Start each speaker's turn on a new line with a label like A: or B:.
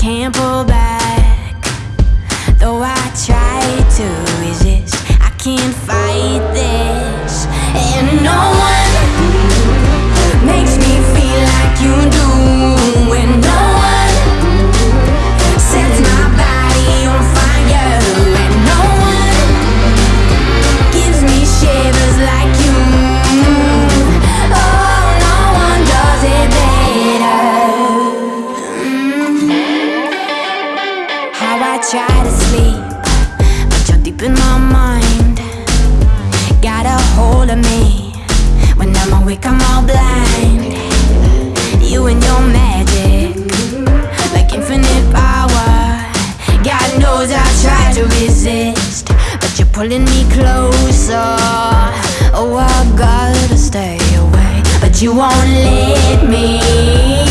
A: Can't pull like I'm all blind. You and your magic Like infinite power. God knows I try to resist But you're pulling me closer. Oh, I gotta stay away But you won't let me.